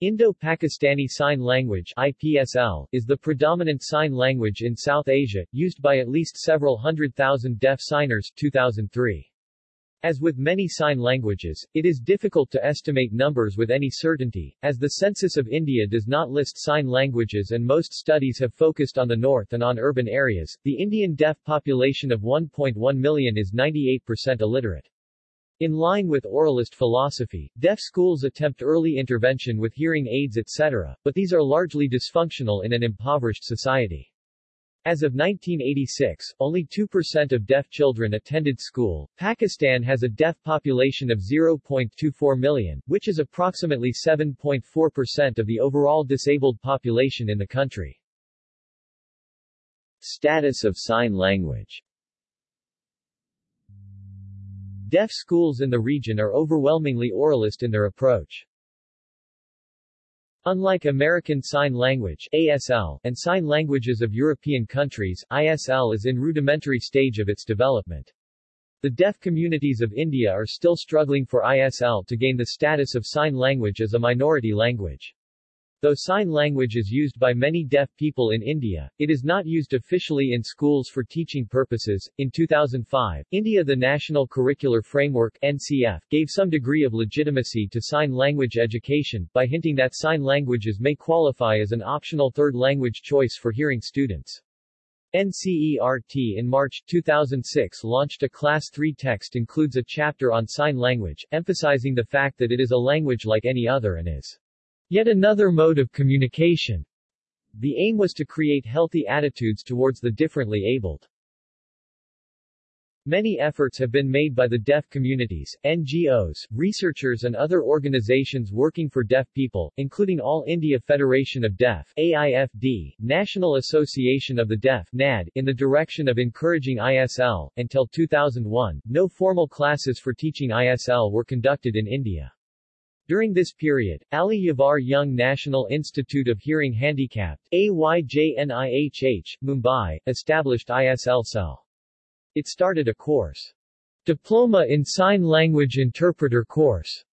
Indo-Pakistani Sign Language IPSL, is the predominant sign language in South Asia, used by at least several hundred thousand deaf signers 2003. As with many sign languages, it is difficult to estimate numbers with any certainty, as the Census of India does not list sign languages and most studies have focused on the north and on urban areas. The Indian deaf population of 1.1 million is 98% illiterate. In line with oralist philosophy, deaf schools attempt early intervention with hearing aids etc., but these are largely dysfunctional in an impoverished society. As of 1986, only 2% of deaf children attended school. Pakistan has a deaf population of 0.24 million, which is approximately 7.4% of the overall disabled population in the country. Status of sign language Deaf schools in the region are overwhelmingly oralist in their approach. Unlike American Sign Language ASL, and sign languages of European countries, ISL is in rudimentary stage of its development. The deaf communities of India are still struggling for ISL to gain the status of sign language as a minority language. Though sign language is used by many deaf people in India, it is not used officially in schools for teaching purposes. In 2005, India the National Curricular Framework NCF gave some degree of legitimacy to sign language education, by hinting that sign languages may qualify as an optional third language choice for hearing students. NCERT in March 2006 launched a Class 3 text includes a chapter on sign language, emphasizing the fact that it is a language like any other and is Yet another mode of communication. The aim was to create healthy attitudes towards the differently abled. Many efforts have been made by the deaf communities, NGOs, researchers and other organizations working for deaf people, including All India Federation of Deaf AIFD, National Association of the Deaf NAD, in the direction of encouraging ISL. Until 2001, no formal classes for teaching ISL were conducted in India. During this period, Ali Yavar Jung National Institute of Hearing Handicapped AYJNIHH, Mumbai, established ISL cell. It started a course, Diploma in Sign Language Interpreter course.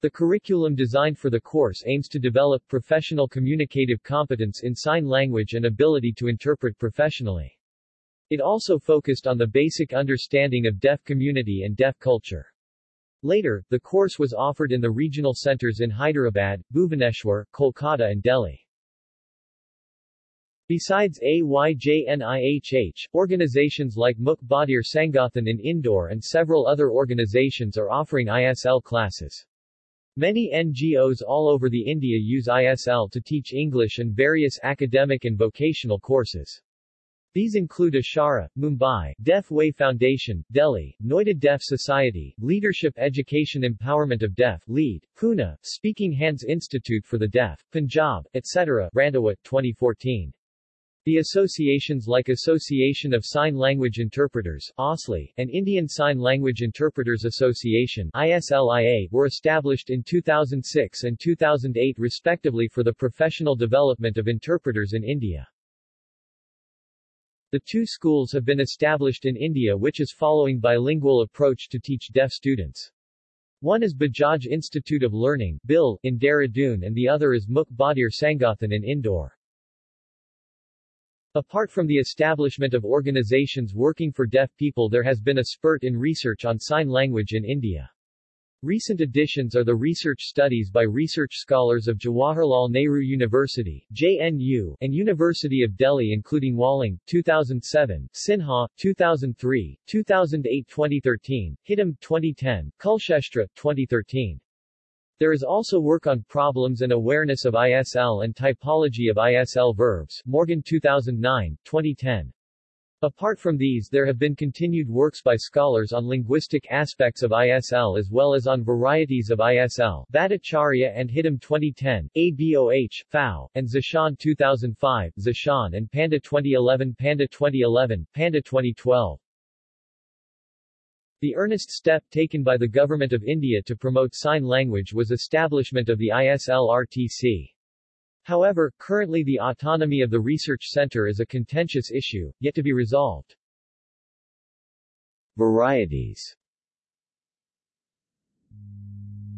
The curriculum designed for the course aims to develop professional communicative competence in sign language and ability to interpret professionally. It also focused on the basic understanding of deaf community and deaf culture. Later, the course was offered in the regional centers in Hyderabad, Bhubaneswar, Kolkata and Delhi. Besides AYJNIHH, organizations like Mook Badhir Sangathan in Indore and several other organizations are offering ISL classes. Many NGOs all over the India use ISL to teach English and various academic and vocational courses. These include Ashara, Mumbai, Deaf Way Foundation, Delhi, Noida Deaf Society, Leadership Education Empowerment of Deaf, LEAD, Pune, Speaking Hands Institute for the Deaf, Punjab, etc. Randhawa, 2014. The associations like Association of Sign Language Interpreters (ASLI) and Indian Sign Language Interpreters Association (ISLIA) were established in 2006 and 2008 respectively for the professional development of interpreters in India. The two schools have been established in India which is following bilingual approach to teach deaf students. One is Bajaj Institute of Learning BIL, in Dehradun and the other is Mook Badhir Sangathan in Indore. Apart from the establishment of organizations working for deaf people there has been a spurt in research on sign language in India. Recent additions are the research studies by research scholars of Jawaharlal Nehru University JNU, and University of Delhi including Wallang, 2007, Sinha, 2003, 2008-2013, Hidam, 2010, Kulshreshtha, 2013. There is also work on problems and awareness of ISL and typology of ISL verbs Morgan 2009, 2010. Apart from these there have been continued works by scholars on linguistic aspects of ISL as well as on varieties of ISL Bhattacharya and Hidam 2010, ABOH, Pfau, and Zeshan 2005, Zeshan and Panda 2011 Panda 2011, Panda 2012. The earnest step taken by the Government of India to promote sign language was establishment of the ISL-RTC. However, currently the autonomy of the research center is a contentious issue, yet to be resolved. Varieties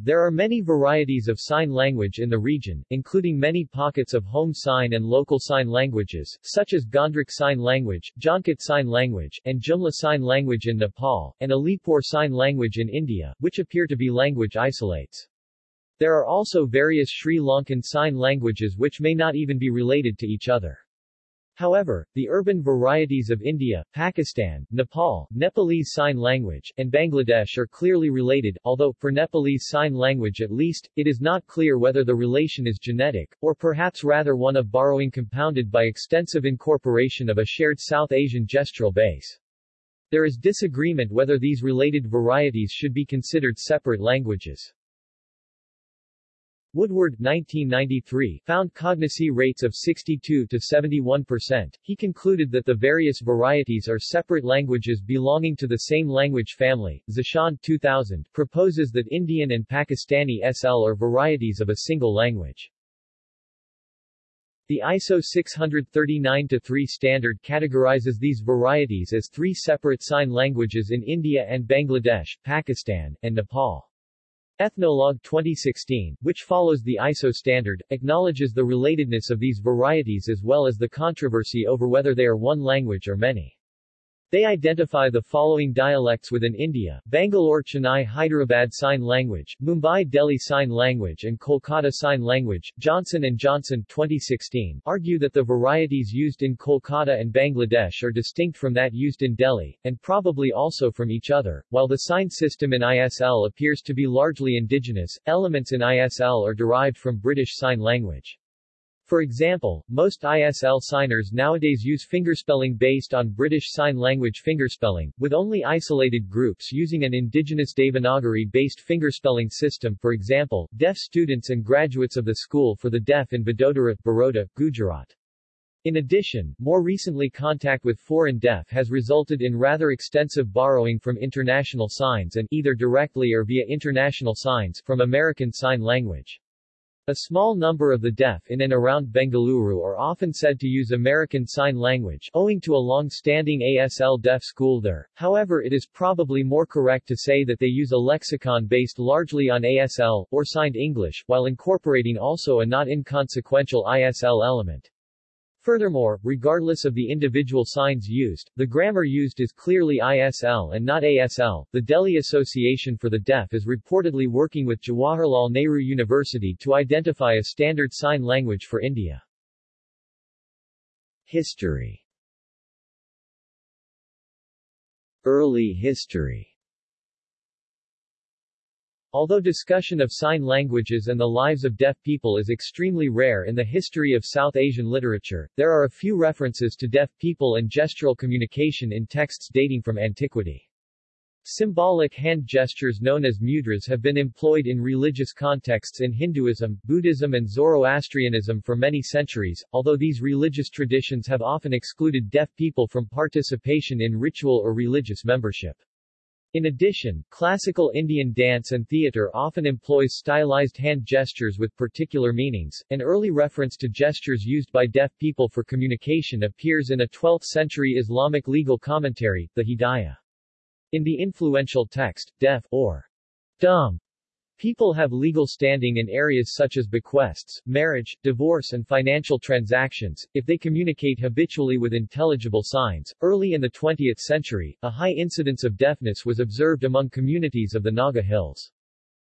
There are many varieties of sign language in the region, including many pockets of home sign and local sign languages, such as Ghandruk Sign Language, Jhankot Sign Language, and Jumla Sign Language in Nepal, and Alipur Sign Language in India, which appear to be language isolates. There are also various Sri Lankan Sign Languages which may not even be related to each other. However, the urban varieties of India, Pakistan, Nepal, Nepalese Sign Language, and Bangladesh are clearly related, although, for Nepalese Sign Language at least, it is not clear whether the relation is genetic, or perhaps rather one of borrowing compounded by extensive incorporation of a shared South Asian gestural base. There is disagreement whether these related varieties should be considered separate languages. Woodward 1993 found cognacy rates of 62 to 71%. He concluded that the various varieties are separate languages belonging to the same language family. Zeshan 2000 proposes that Indian and Pakistani SL are varieties of a single language. The ISO 639-3 standard categorizes these varieties as three separate sign languages in India and Bangladesh, Pakistan, and Nepal. Ethnologue 2016, which follows the ISO standard, acknowledges the relatedness of these varieties as well as the controversy over whether they are one language or many. They identify the following dialects within India, Bangalore Chennai Hyderabad Sign Language, Mumbai Delhi Sign Language and Kolkata Sign Language. Johnson & Johnson 2016 argue that the varieties used in Kolkata and Bangladesh are distinct from that used in Delhi, and probably also from each other. While the sign system in ISL appears to be largely indigenous, elements in ISL are derived from British Sign Language. For example, most ISL signers nowadays use fingerspelling based on British Sign Language fingerspelling, with only isolated groups using an indigenous Devanagari-based fingerspelling system for example, deaf students and graduates of the School for the Deaf in Vadodara, Baroda, Gujarat. In addition, more recently contact with foreign deaf has resulted in rather extensive borrowing from international signs and, either directly or via international signs, from American Sign Language. A small number of the deaf in and around Bengaluru are often said to use American Sign Language, owing to a long-standing ASL deaf school there. However it is probably more correct to say that they use a lexicon based largely on ASL, or Signed English, while incorporating also a not inconsequential ISL element. Furthermore, regardless of the individual signs used, the grammar used is clearly ISL and not ASL. The Delhi Association for the Deaf is reportedly working with Jawaharlal Nehru University to identify a standard sign language for India. History Early history Although discussion of sign languages and the lives of deaf people is extremely rare in the history of South Asian literature, there are a few references to deaf people and gestural communication in texts dating from antiquity. Symbolic hand gestures known as mudras have been employed in religious contexts in Hinduism, Buddhism and Zoroastrianism for many centuries, although these religious traditions have often excluded deaf people from participation in ritual or religious membership. In addition, classical Indian dance and theatre often employs stylized hand gestures with particular meanings. An early reference to gestures used by deaf people for communication appears in a 12th-century Islamic legal commentary, the Hidayah. In the influential text, deaf, or dumb, People have legal standing in areas such as bequests, marriage, divorce and financial transactions, if they communicate habitually with intelligible signs. Early in the 20th century, a high incidence of deafness was observed among communities of the Naga Hills.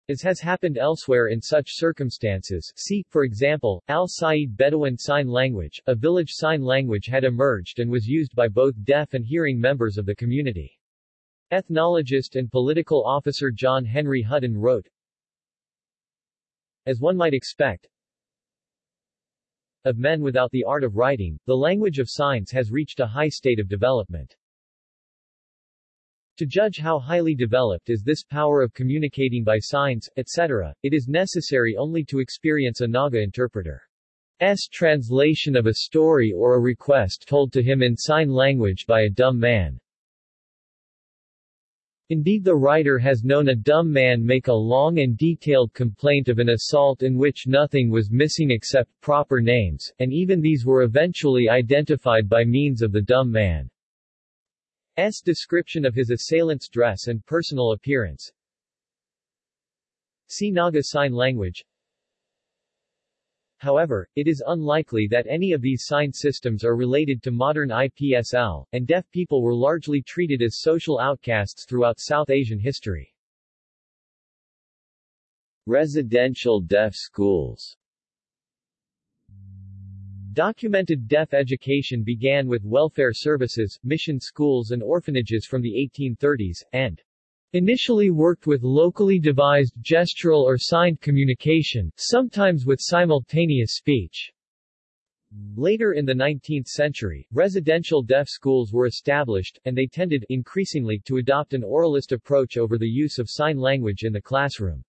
As has happened elsewhere in such circumstances, see, for example, Al-Sayyid Bedouin Sign Language, a village sign language had emerged and was used by both deaf and hearing members of the community. Ethnologist and political officer John Henry Hutton wrote, as one might expect, of men without the art of writing, the language of signs has reached a high state of development. To judge how highly developed is this power of communicating by signs, etc., it is necessary only to experience a Naga interpreter's translation of a story or a request told to him in sign language by a dumb man. Indeed the writer has known a dumb man make a long and detailed complaint of an assault in which nothing was missing except proper names, and even these were eventually identified by means of the dumb man's description of his assailant's dress and personal appearance. See Naga Sign Language However, it is unlikely that any of these sign systems are related to modern IPSL, and deaf people were largely treated as social outcasts throughout South Asian history. Residential deaf schools Documented deaf education began with welfare services, mission schools and orphanages from the 1830s, and initially worked with locally devised gestural or signed communication, sometimes with simultaneous speech. Later in the 19th century, residential deaf schools were established, and they tended, increasingly, to adopt an oralist approach over the use of sign language in the classroom.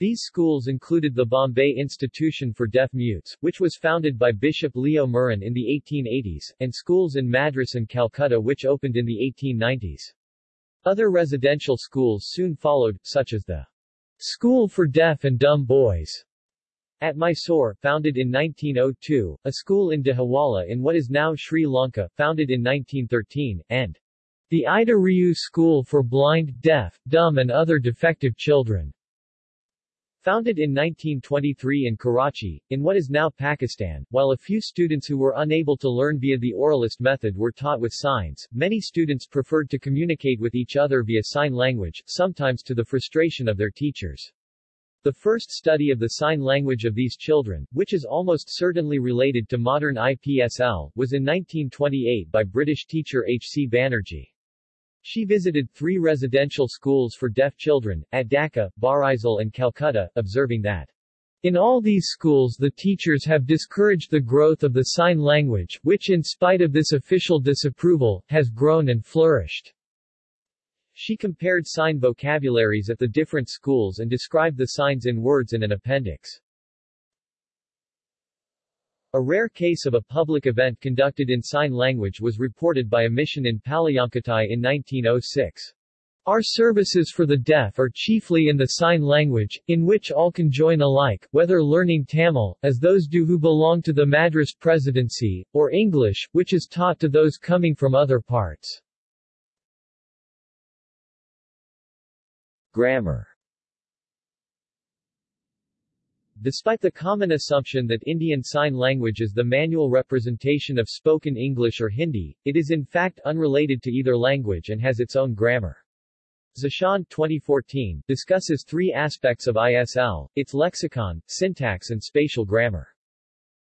These schools included the Bombay Institution for Deaf Mutes, which was founded by Bishop Leo Meurin in the 1880s, and schools in Madras and Calcutta which opened in the 1890s. Other residential schools soon followed, such as the School for Deaf and Dumb Boys at Mysore, founded in 1902, a school in Dehiwala in what is now Sri Lanka, founded in 1913, and the Ida Rieu School for Blind, Deaf, Dumb and Other Defective Children, Founded in 1923 in Karachi, in what is now Pakistan, while a few students who were unable to learn via the oralist method were taught with signs, many students preferred to communicate with each other via sign language, sometimes to the frustration of their teachers. The first study of the sign language of these children, which is almost certainly related to modern IPSL, was in 1928 by British teacher H. C. Banerjee. She visited three residential schools for deaf children, at Dhaka, Barisal and Calcutta, observing that in all these schools the teachers have discouraged the growth of the sign language, which in spite of this official disapproval, has grown and flourished. She compared sign vocabularies at the different schools and described the signs in words in an appendix. A rare case of a public event conducted in sign language was reported by a mission in Palayamkottai in 1906. Our services for the deaf are chiefly in the sign language, in which all can join alike, whether learning Tamil, as those do who belong to the Madras Presidency, or English, which is taught to those coming from other parts. Grammar Despite the common assumption that Indian Sign Language is the manual representation of spoken English or Hindi, it is in fact unrelated to either language and has its own grammar. Zeshan 2014 discusses three aspects of ISL, its lexicon, syntax and spatial grammar.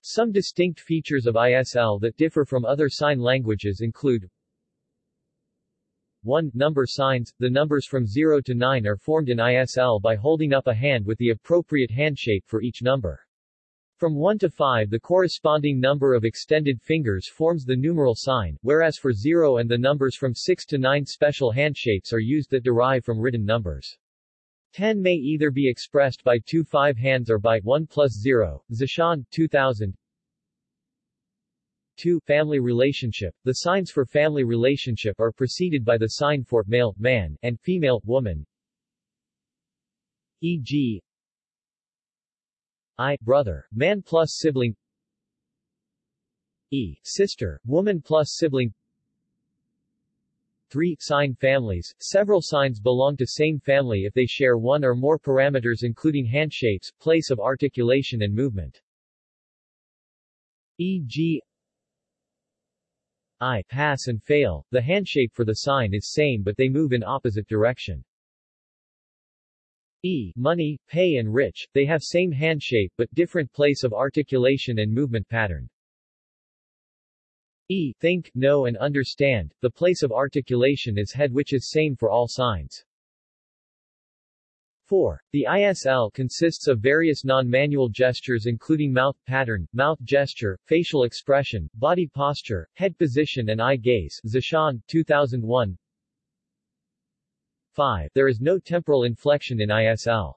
Some distinct features of ISL that differ from other sign languages include 1. Number signs The numbers from 0 to 9 are formed in ISL by holding up a hand with the appropriate hand shape for each number. From 1 to 5 the corresponding number of extended fingers forms the numeral sign, whereas for 0 and the numbers from 6 to 9 special handshapes are used that derive from written numbers. 10 may either be expressed by two 5 hands or by 1 plus 0. Zeshan, 2000 2. Family relationship. The signs for family relationship are preceded by the sign for male, man, and female, woman. E.g. I, brother, man plus sibling E, sister, woman plus sibling 3. Sign families. Several signs belong to same family if they share one or more parameters including handshapes, place of articulation and movement. E.g. I pass and fail. The handshape for the sign is same but they move in opposite direction. E. Money, pay and rich, they have same handshape but different place of articulation and movement pattern. E. Think, know and understand, the place of articulation is head which is same for all signs. 4. The ISL consists of various non-manual gestures including mouth pattern, mouth gesture, facial expression, body posture, head position and eye gaze. Zeshan, 2001 5. There is no temporal inflection in ISL.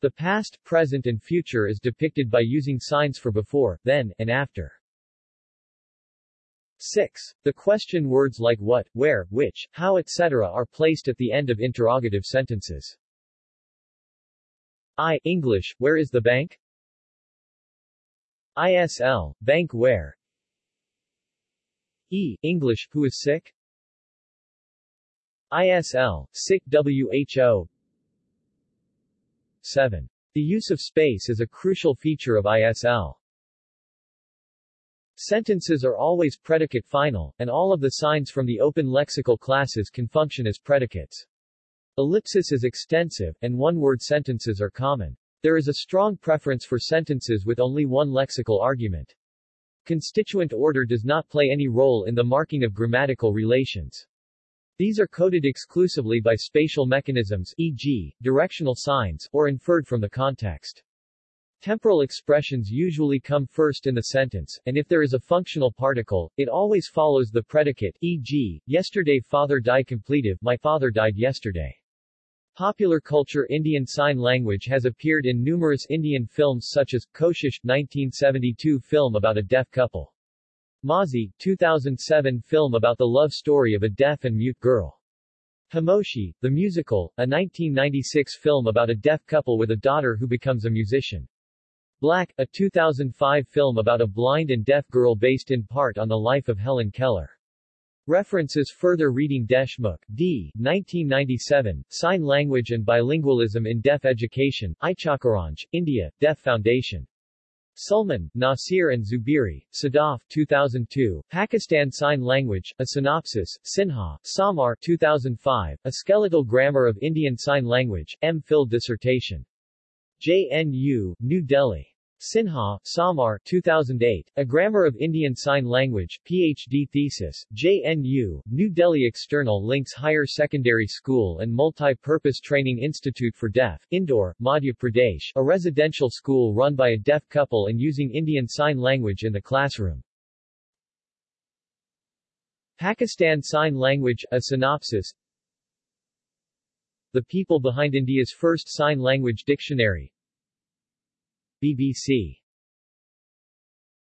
The past, present and future is depicted by using signs for before, then, and after. 6. The question words like what, where, which, how etc. are placed at the end of interrogative sentences. I. English, where is the bank? ISL, bank where? E. English, who is sick? ISL, sick WHO 7. The use of space is a crucial feature of ISL. Sentences are always predicate final, and all of the signs from the open lexical classes can function as predicates. Ellipsis is extensive, and one-word sentences are common. There is a strong preference for sentences with only one lexical argument. Constituent order does not play any role in the marking of grammatical relations. These are coded exclusively by spatial mechanisms e.g., directional signs, or inferred from the context. Temporal expressions usually come first in the sentence, and if there is a functional particle, it always follows the predicate e.g., yesterday father died completive my father died yesterday. Popular culture Indian Sign Language has appeared in numerous Indian films such as, Koshish 1972 film about a deaf couple. Maazi, 2007 film about the love story of a deaf and mute girl. Khamoshi, the musical, a 1996 film about a deaf couple with a daughter who becomes a musician. Black, a 2005 film about a blind and deaf girl based in part on the life of Helen Keller. References Further reading Deshmukh, D. 1997, Sign Language and Bilingualism in Deaf Education, Ichalkaranji, India, Deaf Foundation. Sulman, Nasir and Zuberi, Sadaf 2002, Pakistan Sign Language, A Synopsis, Sinha, Samar 2005, A Skeletal Grammar of Indian Sign Language, M. Phil Dissertation. JNU, New Delhi. Sinha, Samar 2008, A Grammar of Indian Sign Language, PhD thesis, JNU, New Delhi External Links Higher Secondary School and Multi-Purpose Training Institute for Deaf, Indore, Madhya Pradesh, a residential school run by a deaf couple and using Indian Sign Language in the classroom. Pakistan Sign Language, a synopsis The people behind India's first sign language dictionary, BBC